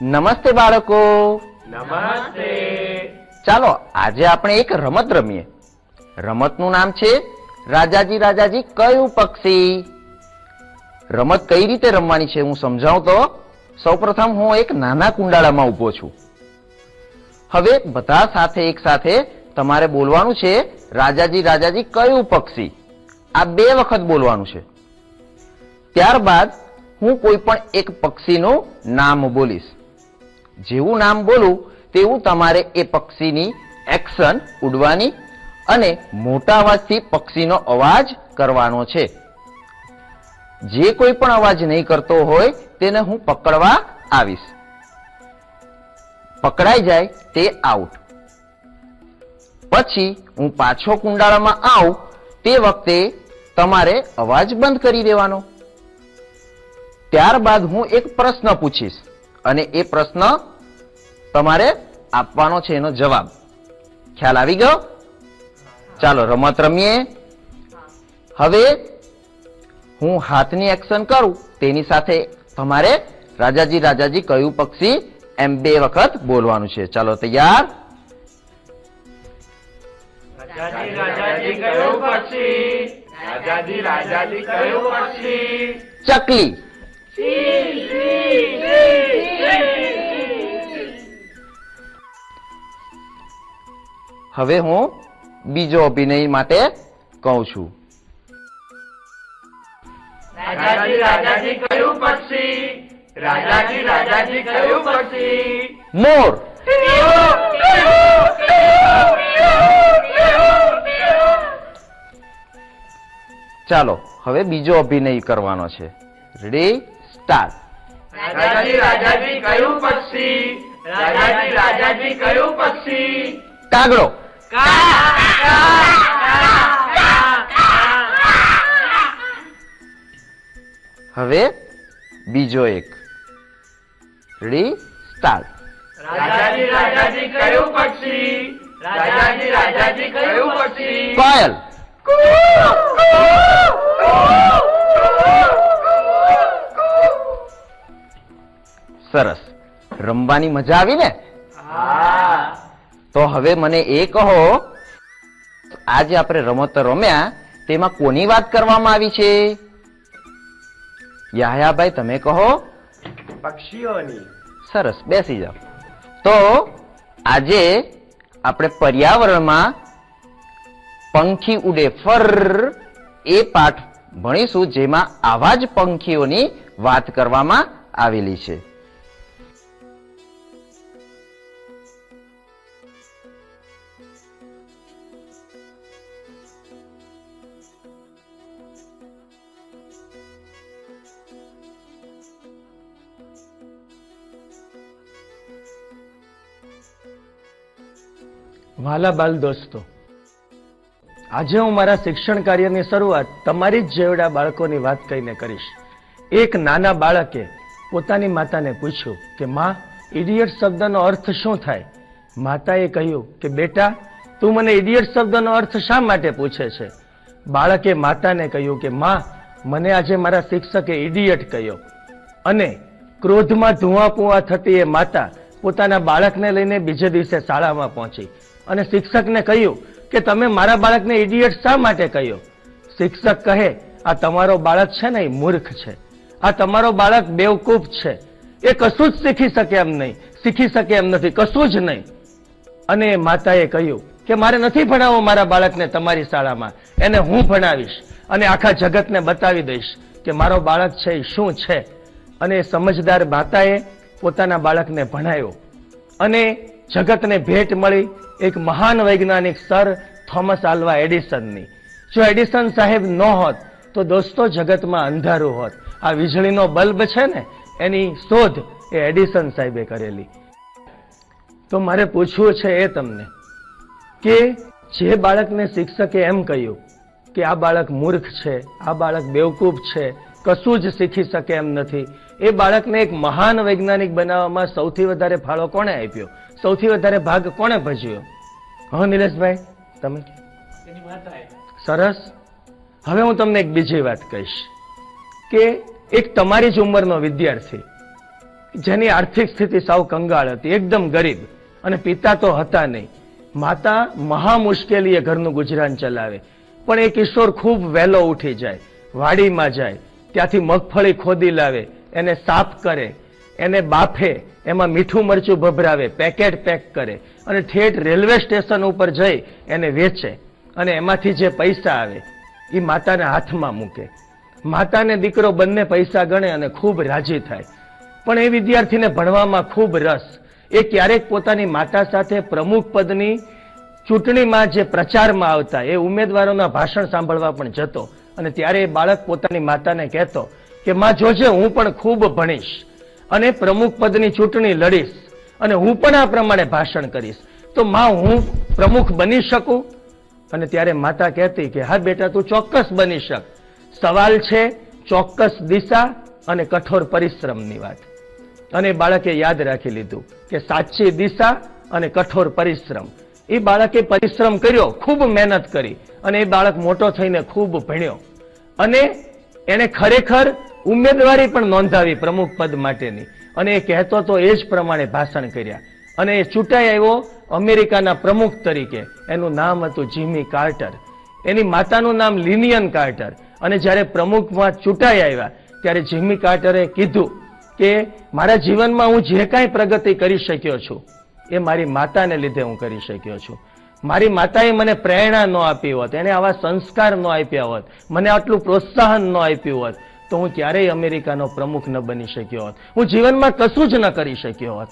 નમસ્તે બાળકો. નમસ્તે. ચાલો આજે આપણે એક રમત રમીએ. રમતનું નામ છે રાજાજી રાજાજી કયું પક્ષી? રમત કઈ રીતે રમવાની છે હું સમજાવું તો? સૌપ્રથમ હું એક નાના કુંડાળામાં ઊભો છું. હવે બધા સાથે એક સાથે તમારે બોલવાનું છે રાજાજી રાજાજી કયું પક્ષી? આ બે વખત બોલવાનું છે. ત્યારબાદ હું કોઈ પણ એક પક્ષીનું નામ બોલીશ. જેવું નામ બોલું, તેવું તમારે એ પક્ષીની એક્શન ઉડવાની અને મોટા અવાજથી પક્ષીનો અવાજ કરવાનો છે. જે કોઈ પણ અવાજ નહીં કરતો હોય, તેને હું પકડવા આવીશ. પકડાઈ જાય તે આઉટ પછી હું પાછો કુંડાળામાં આવું, તે વખતે તમારે અવાજ બંધ કરી દેવાનો. ત્યારબાદ હું એક પ્રશ્ન પૂછીશ. અને એ પ્રશ્ન તમારે આપવાનો છે એનો જવાબ. ખ્યાલ આવી ગયો? ચાલો રમત રમીએ. હવે હું હાથની એક્શન કરું તેની સાથે તમારે રાજાજી રાજાજી કયું પક્ષી એમ બે વખત બોલવાનું છે. ચાલો તૈયાર? રાજાજી રાજાજી કયું પક્ષી? રાજાજી રાજાજી કયું પક્ષી? ચકલી. હવે હું બીજો અભિનય માટે કહું છું. રાજાજી રાજાજી કયું પક્ષી? રાજાજી રાજાજી કયું પક્ષી? મોર. ચાલો હવે બીજો અભિનય કરવાનો છે. રેડી સ્ટાર્ટ રાજાજી રાજાજી કયું પક્ષી રાજાજી રાજાજી કયું પક્ષી કાગડો હવે બીજો એક રી સ્ટાર્ટ રાજાજી રાજાજી કયું પક્ષી રાજાજી રાજાજી કયું પક્ષી કોયલ સરસ રમવાની મજા આવી ને? તો હવે મને એ કહો આજે આપણે રમતો રમ્યા તેમાં કોની વાત કરવામાં આવી છે? યાહયાભાઈ તમે કહો. પક્ષીઓની. સરસ બેસી જાઓ. તો આજે આપણે પર્યાવરણમાં પંખી ઉડે ફર એ પાઠ ભણીશું જેમાં આવા જ પંખીઓની વાત કરવામાં આવેલી છે. વાલા દોસ્તો, આજે હું મારા શિક્ષણ કાર્યની શરૂઆત તમારી જ જેવડા બાળકોની વાત કહીને કરીશ. એક નાના બાળકે પોતાની માતાને પૂછ્યું કે, માં, ઇડિયટ શબ્દનો અર્થ શું થાય? માતાએ કહ્યું કે, બેટા, તું મને ઇડિયટ શબ્દનો અર્થ શા માટે પૂછે છે? બાળકે માતાને કહ્યું કે, માં, મને આજે મારા શિક્ષકે ઇડિયટ કહ્યો. અને ક્રોધમાં ધુઆ પુઆ થતી એ માતા પોતાના બાળકને લઈને બીજે દિવસે શાળામાં પહોંચી. અને શિક્ષકને કહ્યું કે તમે મારા બાળકને ઇડિયટ શા માટે કહ્યો? શિક્ષક કહે, આ તમારો બાળક છે ને મૂર્ખ છે. આ તમારો બાળક બેવકૂફ છે. એ કશું જ શીખી શકે એમ નહીં. શીખી શકે એમ નથી. કશું જ નહીં. અને માતાએ કહ્યું કે, મારે નથી ભણાવવો મારા બાળકને તમારી શાળામાં. એને હું ભણાવીશ અને આખા જગતને બતાવી દઈશ કે મારો બાળક છે એ શું છે. અને સમજદાર માતાએ પોતાના બાળકને ભણાવ્યો. અને જગતને ભેટ મળી એક મહાન વૈજ્ઞાનિક સર થોમસ આલ્વા એડિસનની. જો એડિસન સાહેબ ન હોત, તો દોસ્તો જગતમાં અંધારું હોત. આ વીજળીનો બલ્બ છે ને, એની શોધ એ એડિસન સાહેબે કરેલી. તો મારે પૂછવું છે એ તમને, કે જે બાળકને શિક્ષકે એમ કહ્યું કે આ બાળક મૂર્ખ છે, આ બાળક બેવકૂફ છે, કશું જ શીખી શકે એમ નથી, એ બાળકને એક મહાન વૈજ્ઞાનિક બનાવવામાં સૌથી વધારે ફાળો કોણે આપ્યો? સૌથી વધારે ભાગ કોણે ભજવ્યો? હા નિલેશભાઈ તમે? સરસ. હવે હું તમને એક બીજી વાત કહીશ કે એક તમારી જ ઉંમરનો વિદ્યાર્થી જેની આર્થિક સ્થિતિ સાવ કંગાળ હતી એકદમ ગરીબ અને પિતા તો હતા નહીં. માતા મહા મુશ્કેલીએ ઘરનું ગુજરાન ચલાવે. પણ એ કિશોર ખૂબ વહેલો ઉઠી જાય વાડીમાં જાય ત્યાંથી મગફળી ખોદી લાવે એને સાફ કરે એને બાફે, એમાં મીઠું મરચું ભભરાવે, પેકેટ પેક કરે અને ઠેઠ રેલવે સ્ટેશન ઉપર જઈ એને વેચે અને એમાંથી જે પૈસા આવે એ માતાના હાથમાં મૂકે. માતાને દીકરો બંને પૈસા ગણે અને ખૂબ રાજી થાય. પણ એ વિદ્યાર્થીને ભણવામાં ખૂબ રસ. એ ક્યારેક પોતાની માતા સાથે પ્રમુખ પદની ચૂંટણીમાં જે પ્રચારમાં આવતા, એ ઉમેદવારોના ભાષણ સાંભળવા પણ જતો અને ત્યારે એ બાળક પોતાની માતાને કહેતો કે, માં જોજે, હું પણ ખૂબ ભણીશ. અને પ્રમુખ પદની ચૂંટણી લડીશ અને હું પણ આ પ્રમાણે ભાષણ કરીશ. તો માં હું પ્રમુખ બની શકું? અને ત્યારે માતા કહેતી કે, હા બેટા, તું ચોક્કસ બની શક. સવાલ છે ચોક્કસ દિશા અને કઠોર પરિશ્રમની વાત. અને બાળકે યાદ રાખી લીધું કે સાચી દિશા અને કઠોર પરિશ્રમ. એ બાળકે પરિશ્રમ કર્યો, ખૂબ મહેનત કરી અને એ બાળક મોટો થઈને ખૂબ ભણ્યો. અને એને ખરેખર ઉમેદવારી પણ નોંધાવી પ્રમુખ પદ માટેની. અને એ કહેતો તો એ જ પ્રમાણે ભાષણ કર્યા. અને એ ચૂંટાઈ આવ્યો અમેરિકાના પ્રમુખ તરીકે. એનું નામ હતું જીમી કાર્ટર. એની માતાનું નામ લિનિયન કાર્ટર. અને જ્યારે પ્રમુખમાં ચૂંટાઈ આવ્યા, ત્યારે જીમી કાર્ટરે કીધું કે, મારા જીવનમાં હું જે કાંઈ પ્રગતિ કરી શક્યો છું, એ મારી માતાને લીધે હું કરી શક્યો છું. મારી માતાએ મને પ્રેરણા ન આપી હોત, એને આવા સંસ્કાર ન આપ્યા હોત, મને આટલું પ્રોત્સાહન ન આપ્યું હોત તો હું ક્યારેય અમેરિકાનો પ્રમુખ ન બની શક્યો હોત. હું જીવનમાં કશું જ ન કરી શક્યો હોત.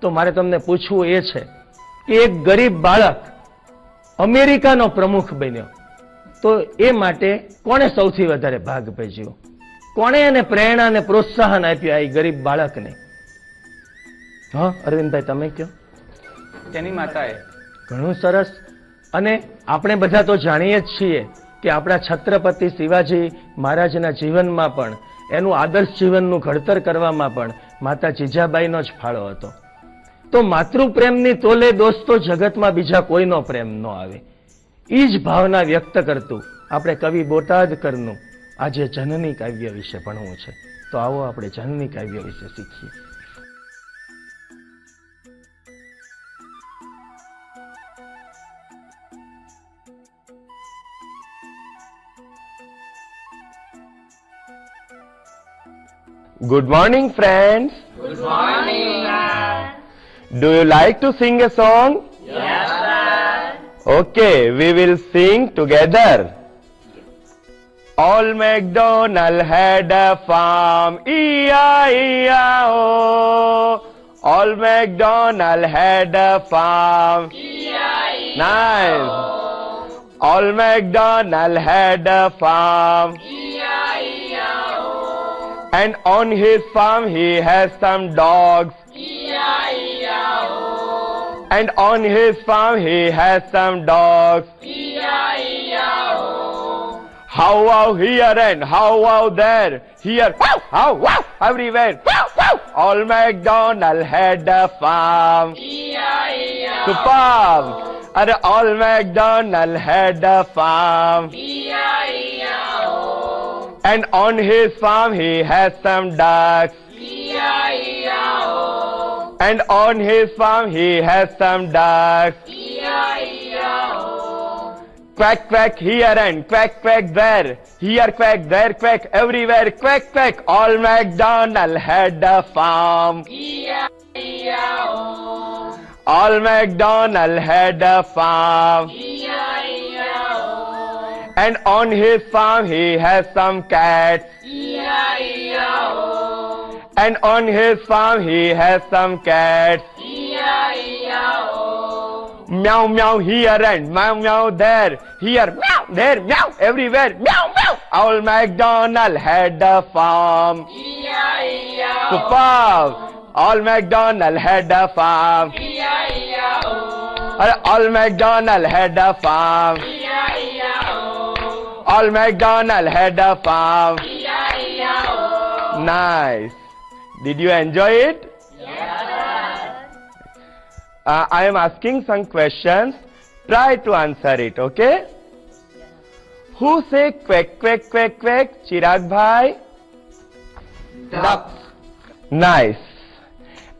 તો મારે તમને પૂછવું એ છે કે એક ગરીબ બાળક અમેરિકાનો પ્રમુખ બન્યો. તો એ માટે કોણે સૌથી વધારે ભાગ ભજ્યો? કોણે એને પ્રેરણા અને પ્રોત્સાહન આપ્યું આ ગરીબ બાળકને? હા અરવિંદભાઈ તમે કયો? તેની માતાએ. ઘણું સરસ. અને આપણે બધા તો જાણીએ જ છીએ કે આપણા છત્રપતિ શિવાજી મહારાજના જીવનમાં પણ, એનું આદર્શ જીવનનું ઘડતર કરવામાં પણ માતા જીજાબાઈનો જ ફાળો હતો. તો માતૃપ્રેમની તોલે દોસ્તો જગતમાં બીજા કોઈનો પ્રેમ ન આવે. એ જ ભાવના વ્યક્ત કરતું આપણે કવિ બોટાદકરનું આજે જનની કાવ્ય વિશે ભણવું છે. તો આવો આપણે જનની કાવ્ય વિશે શીખીએ. Good morning, friends. Good morning. Do you like to sing a song? Yes, sir. Okay, we will sing together. All MacDonald had a farm, E-I-E-I-O. Oh. All MacDonald had a farm. E-I-E-I-O. Nice. Oh. All MacDonald had a farm. And on his farm he has some dogs. And on his farm he has some dogs. How wow here and how wow there. Here, wow, how wow, everywhere. Wow, wow. All MacDonald had a farm. Superb. And all MacDonald had a farm. And on his farm he has some ducks. And on his farm he has some ducks. Quack quack here and quack quack there. Here quack, there quack, everywhere quack quack. All MacDonald had a farm. All MacDonald had a farm. And on his farm he has some cats. And on his farm he has some cats. Meow meow here and meow meow there. Here meow, there meow, everywhere meow meow. Old MacDonald had a farm. Superb. All MacDonald had a farm. All MacDonald had a farm. All MacDonald had a farm. Nice. Did you enjoy it? Uh, I am asking some questions. Try to answer it, okay? Who say quack quack quack quack? Chirag bhai? Ducks. Nice.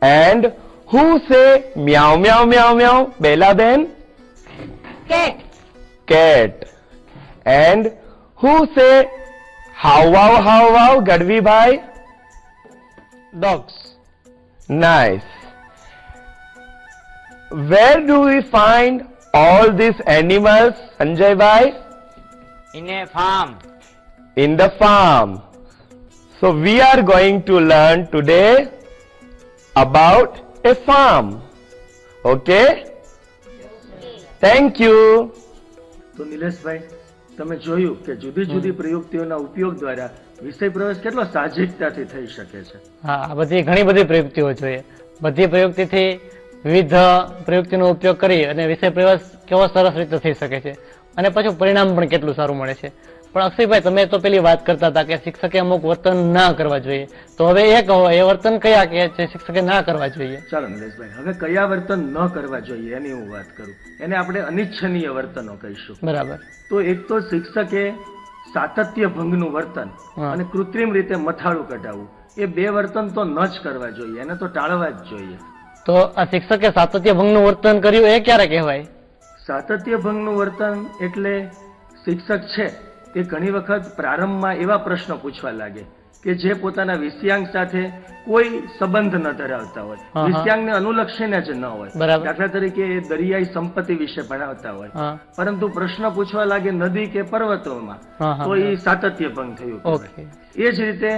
And who say meow meow meow meow? Bella Ben? Cat. Cat. And who say how wow how wow gadvi bhai? Dogs. Nice. Where do we find all these animals sanjay bhai? In a farm. In the farm. So we are going to learn today about a farm. Okay? Thank you. So nilesh bhai તમે જોયું કે જુદી જુદી પ્રયુક્તિઓના ઉપયોગ દ્વારા વિષય પ્રવેશ કેટલો સાહજિકતાથી થઈ શકે છે? હા બધી ઘણી બધી પ્રયુક્તિઓ જોઈએ. બધી પ્રયુક્તિથી વિવિધ પ્રયુક્તિનો ઉપયોગ કરી અને વિષય પ્રવેશ કેવો સરસ રીતે થઈ શકે છે. અને પાછું પરિણામ પણ કેટલું સારું મળે છે. પણ અક્ષયભાઈ તમે તો પેલી વાત કરતા હતા કે શિક્ષકે અમુક વર્તન ના કરવા જોઈએ. તો હવે એ કહો એ વર્તન કયા કે છે? શિક્ષકે ના કરવા જોઈએ. ચાલો નિલેશભાઈ હવે કયા વર્તન ન કરવા જોઈએ એની હું વાત કરું. એને આપણે અનિચ્છનીય વર્તનો કહીશું. બરાબર. તો એક તો શિક્ષકે સાતત્ય ભંગનું વર્તન. અને કૃત્રિમ રીતે મથાળું કઢાવવું. એ બે વર્તન તો ન જ કરવા જોઈએ એને તો ટાળવા જ જોઈએ. તો આ શિક્ષકે સાતત્ય ભંગનું વર્તન કર્યું એ ક્યારે કહેવાય? સાતત્ય ભંગનું વર્તન એટલે શિક્ષક છે. એ ઘણી વખત પ્રારંભમાં એવા પ્રશ્નો પૂછવા લાગે કે જે પોતાના વિષયાંગ સાથે કોઈ સંબંધ ન ધરાવતા હોય. વિષયાંગને અનુલક્ષીને જ ન હોય. દાખલા તરીકે એ દરિયાઈ સંપત્તિ વિશે ભણાવતા હોય. પરંતુ પ્રશ્ન પૂછવા લાગે નદી કે પર્વતોમાં તો એ સાતત્ય ભંગ થયું એ જ રીતે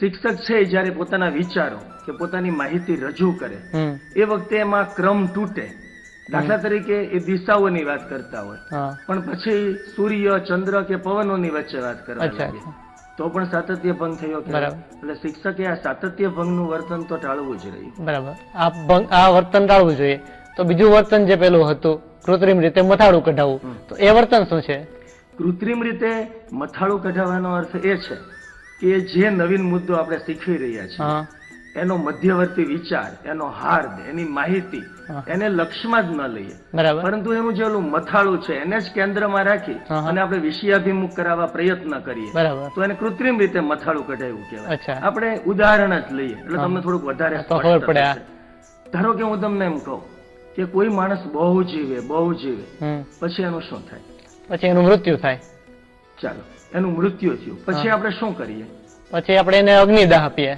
શિક્ષક છે જ્યારે પોતાના વિચારો કે પોતાની માહિતી રજૂ કરે એ વખતે એમાં ક્રમ તૂટે. દાખલા તરીકે એ દિશાઓની વાત કરતા હોય. પણ પછી સૂર્ય ચંદ્ર કે પવનોની વચ્ચે વાત કરવા લાગે. તો પણ સાતત્ય ભંગ થયો એટલે શિક્ષકે આ સાતત્ય ભંગનું વર્તન તો ટાળવું જ રહ્યું. બરાબર. આ ભંગ આ વર્તન ટાળવું જોઈએ. તો બીજું વર્તન જે પેલું હતું કૃત્રિમ રીતે મથાળું કઢાવવું. તો એ વર્તન શું છે? કૃત્રિમ રીતે મથાળું કઢાવવાનો અર્થ એ છે કે જે નવીન મુદ્દો આપણે શીખવી રહ્યા છીએ એનો મધ્યવર્તી વિચાર એનો હાર્દ એની માહિતી એને લક્ષમાં જ ન લઈએ. પરંતુ એનું જે ઓલું મથાળું છે એને જ કેન્દ્રમાં રાખી. અને આપણે વિષયાભિમુખ કરાવવા પ્રયત્ન કરીએ. તો એને કૃત્રિમ રીતે મથાળું કઢાવ્યું કહેવાય. આપણે ઉદાહરણ જ લઈએ. એટલે તમને થોડુંક વધારે. ધારો કે હું તમને એમ કહું કે કોઈ માણસ બહુ જીવે બહુ જીવે પછી એનું શું થાય? પછી એનું મૃત્યુ થાય. ચાલો. એનું મૃત્યુ થયું. પછી આપણે શું કરીએ? પછી આપણે એને અગ્નિદાહ આપીએ.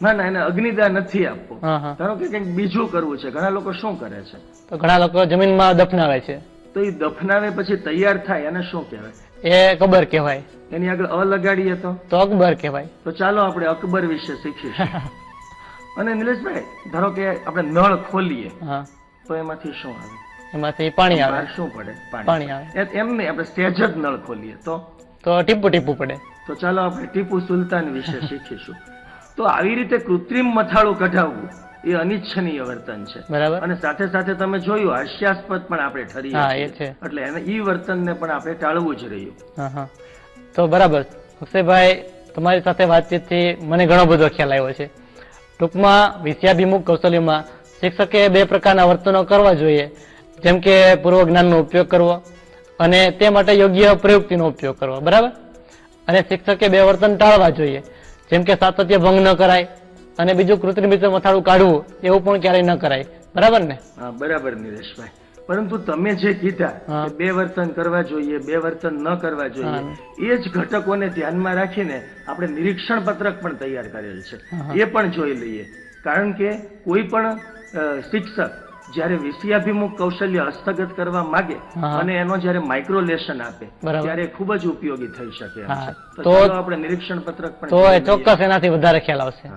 ના ના એને અગ્નિદાન નથી આપવો. ધારો કે કંઈક બીજું કરવું છે ઘણા લોકો શું કરે છે? તો ઘણા લોકો જમીનમાં દફનાવે છે. તો એ દફનાવે પછી તૈયાર થાય અને શું કહેવાય? એ કબર કહેવાય. એની આગળ અ લગાડીએ તો? તો અકબર કહેવાય. તો ચાલો આપણે અકબર વિશે શીખીશું. [LAUGHS] અને નિલેશભાઈ ધારો કે આપણે નળ ખોલીએ હા. તો એમાંથી શું આવે? એમાંથી પાણી આવે. શું પડે? પાણી આવે. એમ નહીં આપણે સ્ટેજ જ નળ ખોલીએ તો? તો ટીપુ ટીપુ પડે. તો ચાલો આપણે ટીપુ સુલતાન વિશે શીખીશું. તો આવી રીતે કૃત્રિમ મથાળું કઢાવવું એ અનિચ્છનીય વર્તન છે. બરાબર. અને સાથે સાથે તમે જોયું હાસ્યાસ્પદ પણ આપણે ઠરી હા, એ છે. એટલે એને ઈ વર્તનને પણ આપણે ટાળવું જ રહ્યું. તો બરાબર. અક્ષયભાઈ તમારી સાથે વાતચીતથી મને ઘણો બધો ખ્યાલ આવ્યો છે. ટૂંકમાં વિષયાભિમુખ કૌશલ્યમાં શિક્ષકે બે પ્રકારના વર્તનો કરવા જોઈએ. જેમ કે પૂર્વ જ્ઞાનનો ઉપયોગ કરવો અને તે માટે યોગ્ય પ્રયુક્તિનો ઉપયોગ કરવો. બરાબર? અને શિક્ષકે બે વર્તન ટાળવા જોઈએ. જેમ કે સાતત્ય ભંગ ન કરાય અને બીજું કૃત્રિમ રીતે મથાળું કાઢવું એવું પણ ક્યારેય ન કરાય. બરાબર ને? હા બરાબર નિલેશભાઈ. પરંતુ તમે જે કીધા બે વર્તન કરવા જોઈએ બે વર્તન ન કરવા જોઈએ એ જ ઘટકોને ધ્યાનમાં રાખીને આપણે નિરીક્ષણ પત્રક પણ તૈયાર કરેલ છે. એ પણ જોઈ લઈએ. કારણ કે કોઈ પણ શિક્ષક જ્યારે વિષયાભિમુખ કૌશલ્ય હસ્તગત કરવા માંગે અને એનો જ્યારે માઇક્રોલેશન આપે ત્યારે ખૂબ જ ઉપયોગી થઈ શકે તો આપણે નિરીક્ષણ પત્રક પણ તો. ચોક્કસ એનાથી વધારે ખ્યાલ આવશે.